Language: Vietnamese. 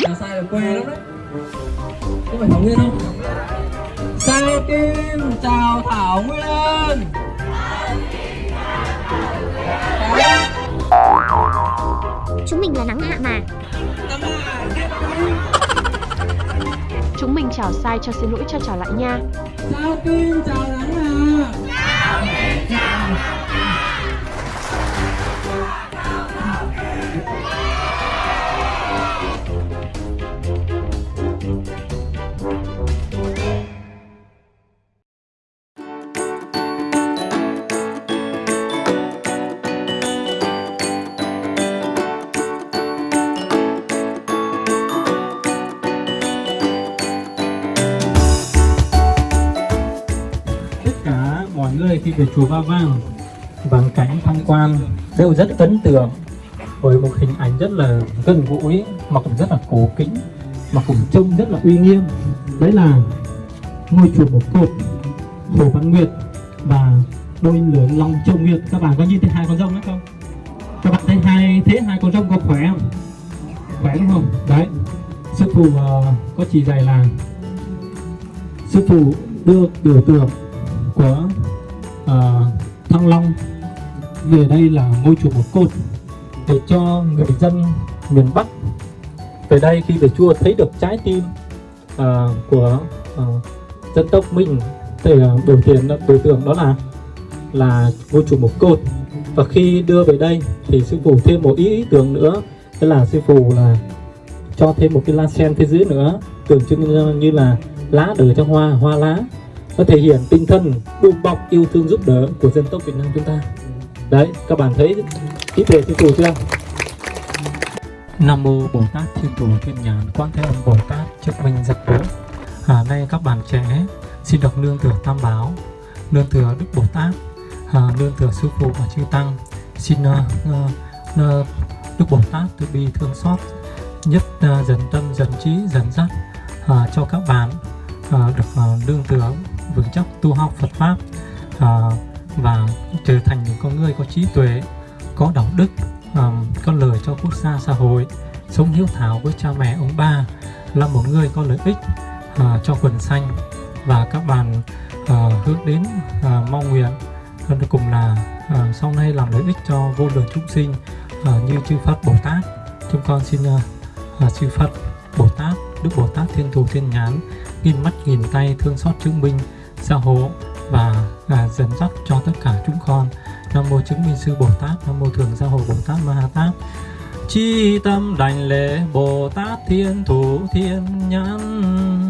là sai là que lắm đấy. Có phải Thảo Nguyên không? Sai Kim chào Thảo Nguyên. Chúng mình là nắng hạ mà. Chúng mình chào sai cho xin lỗi cho chào lại nha. Sao Kim chào mọi khi về chùa Ba Vàng bằng cảnh tham quan đều rất ấn tượng với một hình ảnh rất là gần gũi mà cũng rất là cổ kính mà cũng trông rất là uy nghiêm. Đấy là ngôi chùa một cột Hồ Văn Nguyệt và đôi lửa Long Châu Nguyệt. Các bạn có nhìn thấy hai con rồng đó không? Các bạn thấy hai thế hai con rồng có khỏe không? Khỏe đúng không? Đấy. Sư phụ uh, có chỉ dạy là sư phụ đưa biểu tượng của Ờ, Thăng Long. Về đây là ngôi chùa một cột để cho người dân miền Bắc về đây khi về chùa thấy được trái tim uh, của uh, dân tộc mình để ờ, biểu hiện biểu tượng đó là là ngôi chùa một cột và khi đưa về đây thì sư phụ thêm một ý, ý tưởng nữa đó là sư phụ là cho thêm một cái lá sen phía dưới nữa tượng trưng như, là lá đời cho hoa hoa lá nó thể hiện tinh thần đùm bọc yêu thương giúp đỡ của dân tộc Việt Nam chúng ta. Đấy các bạn thấy ý đề thiên chủ chưa? Nam mô Bồ Tát Thiên Thủ Thiên nhàn Quan Thế Âm Bồ Tát Chức Minh Giật Bố. À, Nay các bạn trẻ xin được nương thừa Tam Bảo Nương thừa Đức Bồ Tát à, Nương thừa Sư Phụ và Chư Tăng. Xin uh, uh, uh, Đức Bồ Tát từ bi thương xót Nhất uh, dần tâm dần trí dần dắt uh, à, cho các bạn uh, được uh, nương thừa vững chắc tu học Phật Pháp à, và trở thành những con người có trí tuệ có đạo đức à, có lời cho quốc gia xã hội sống hiếu thảo với cha mẹ ông bà là một người có lợi ích à, cho quần xanh và các bạn à, hướng đến à, mong nguyện. Cùng là à, sau này làm lợi ích cho vô lượng chúng sinh à, như chư Phật Bồ Tát. Chúng con xin à, à chư Phật Bồ Tát Đức Bồ Tát Thiên Thù Thiên Nhãn nghìn mắt nghìn tay thương xót chứng minh gia hộ và à, dẫn dắt cho tất cả chúng con. Nam mô chứng minh sư bồ tát nam mô thường gia hộ bồ tát ma ha tát. Chi tâm đảnh lễ bồ tát thiên thủ thiên nhãn.